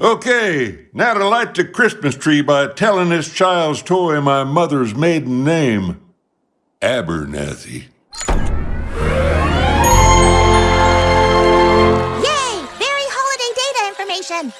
Okay, now to light the Christmas tree by telling this child's toy my mother's maiden name, Abernathy. Yay! Very holiday data information!